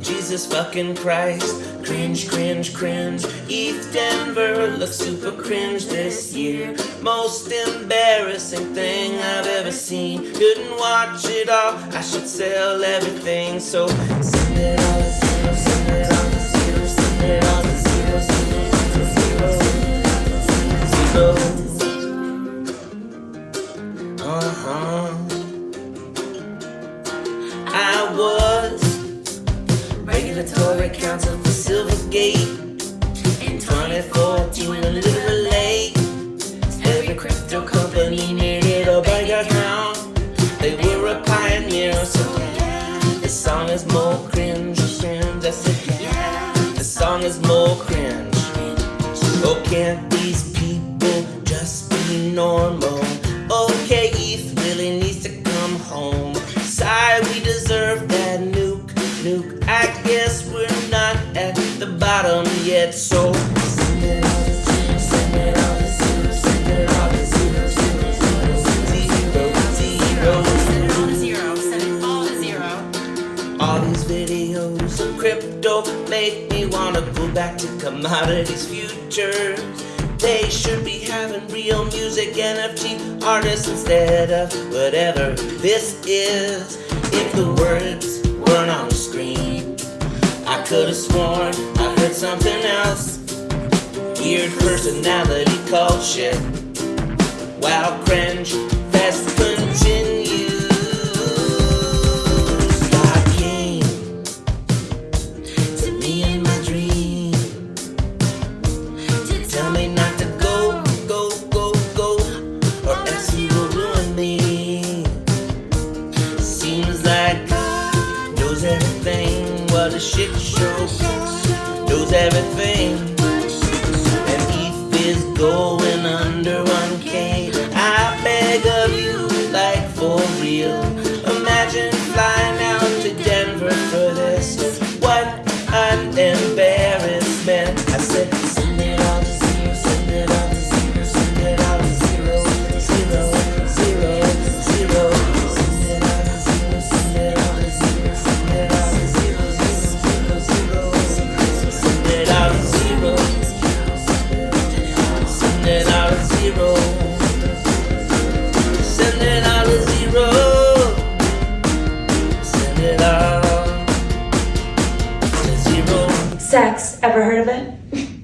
Jesus fucking Christ. Cringe, cringe, cringe. ETHDenver looks super cringe this year. Most embarrassing thing I've ever seen. Couldn't watch it all. I should sell everything. So send it regulatory counsel for Silvergate in 2014 a little late. Every crypto company needed a bank account. They were a pioneer, so. The song is more cringe, cringe. I said yeah. The song is more cringe. Oh, can't these people just be normal? To zero. All these videos crypto make me wanna go back to commodities futures. They should be having real music NFT artists instead of whatever this is. If the words weren't on the screen, I could have sworn something else. Weird personality called shit. Wow, cringe, fast continues. God came to me in my dream. Tell me not to go, go, go, go, or else you will ruin me. Seems like God knows everything. What a shit show everything. And if is going under 1K, I beg of you, like for real. Imagine flying out to Denver for this. What an embarrassment. I said, sex. Ever heard of it?